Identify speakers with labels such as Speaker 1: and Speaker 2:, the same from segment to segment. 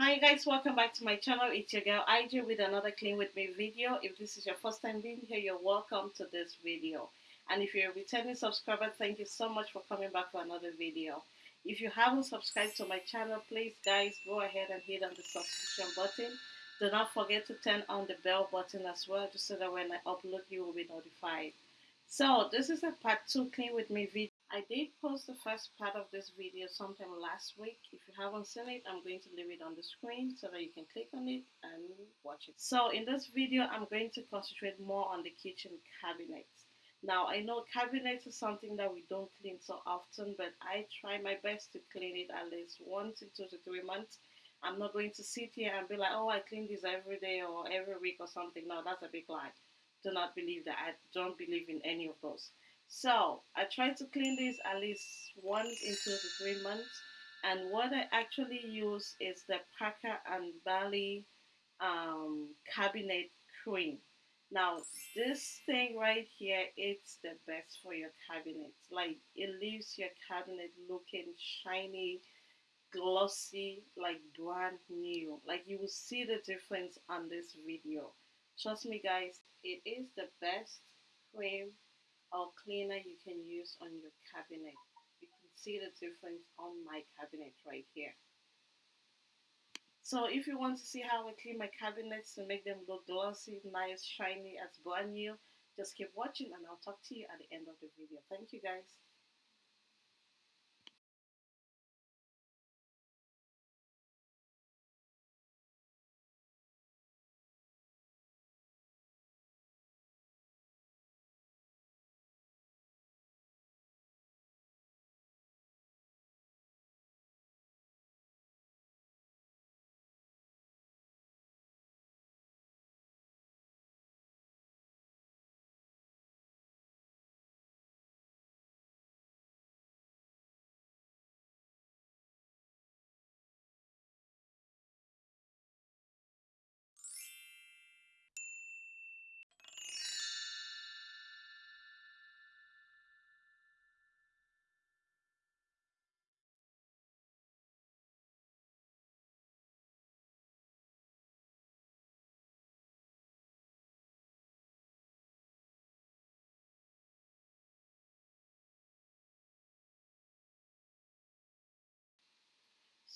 Speaker 1: Hi guys, welcome back to my channel. It's your girl IJ with another clean with me video. If this is your first time being here, you're welcome to this video. And if you're a returning subscriber, thank you so much for coming back for another video. If you haven't subscribed to my channel, please guys go ahead and hit on the subscription button. Do not forget to turn on the bell button as well, just so that when I upload, you will be notified. So this is a part two clean with me video. I did post the first part of this video sometime last week. If you haven't seen it, I'm going to leave it on the screen so that you can click on it and watch it. So in this video, I'm going to concentrate more on the kitchen cabinets. Now I know cabinets is something that we don't clean so often, but I try my best to clean it at least once in two to three months. I'm not going to sit here and be like, oh, I clean this every day or every week or something. No, that's a big lie. Do not believe that. I don't believe in any of those. So I try to clean this at least once in two to three months. And what I actually use is the Parker and Bailey um, cabinet cream. Now this thing right here, it's the best for your cabinet. Like it leaves your cabinet looking shiny, glossy, like brand new. Like you will see the difference on this video. Trust me guys, it is the best cream or cleaner you can use on your cabinet. You can see the difference on my cabinet right here. So if you want to see how I clean my cabinets to make them look glossy, nice, shiny, as brand new, just keep watching and I'll talk to you at the end of the video. Thank you guys.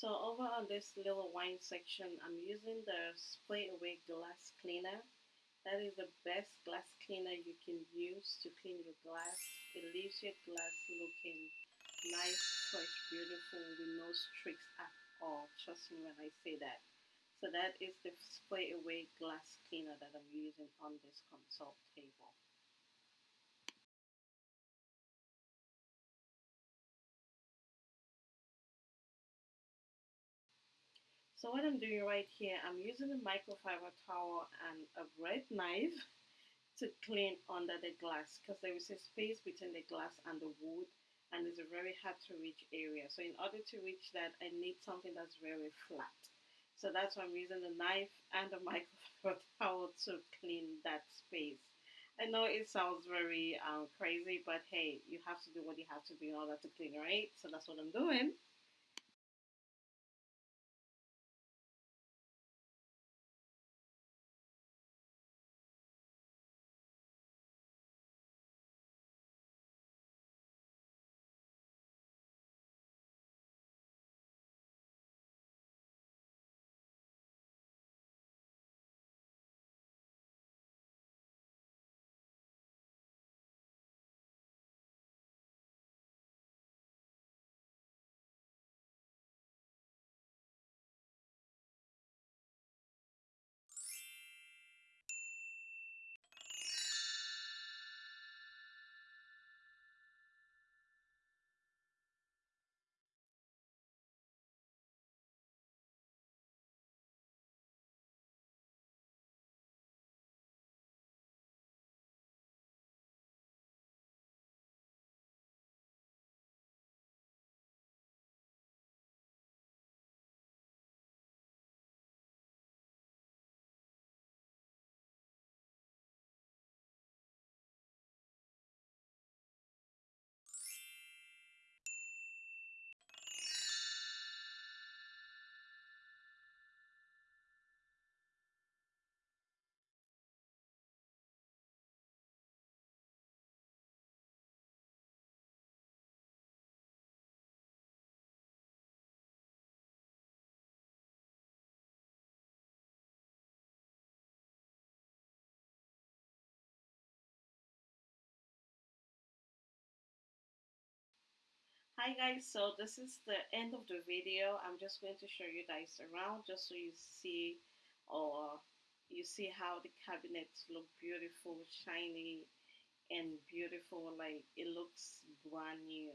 Speaker 1: So over on this little wine section, I'm using the Spray Away Glass Cleaner. That is the best glass cleaner you can use to clean your glass. It leaves your glass looking nice, fresh, beautiful, with no streaks at all. Trust me when I say that. So that is the Spray Away Glass Cleaner that I'm using on this console So what I'm doing right here, I'm using a microfiber towel and a red knife to clean under the glass because there is a space between the glass and the wood and it's a very hard to reach area. So in order to reach that, I need something that's very flat. So that's why I'm using the knife and the microfiber towel to clean that space. I know it sounds very um, crazy, but hey, you have to do what you have to do in order to clean, right? So that's what I'm doing. Hi guys, so this is the end of the video. I'm just going to show you guys around just so you see or you see how the cabinets look beautiful, shiny and beautiful like it looks brand new.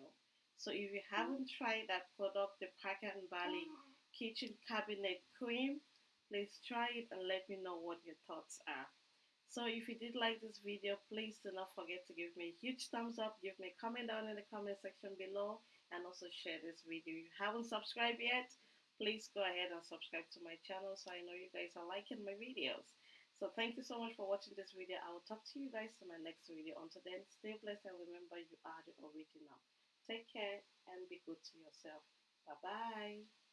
Speaker 1: So if you haven't tried that product, the Parker and Bailey Kitchen Cabinet Cream, please try it and let me know what your thoughts are. So if you did like this video, please do not forget to give me a huge thumbs up, give me a comment down in the comment section below, and also share this video. If you haven't subscribed yet, please go ahead and subscribe to my channel so I know you guys are liking my videos. So thank you so much for watching this video. I will talk to you guys in my next video. Until then, stay blessed and remember you are the original. Take care and be good to yourself. Bye-bye.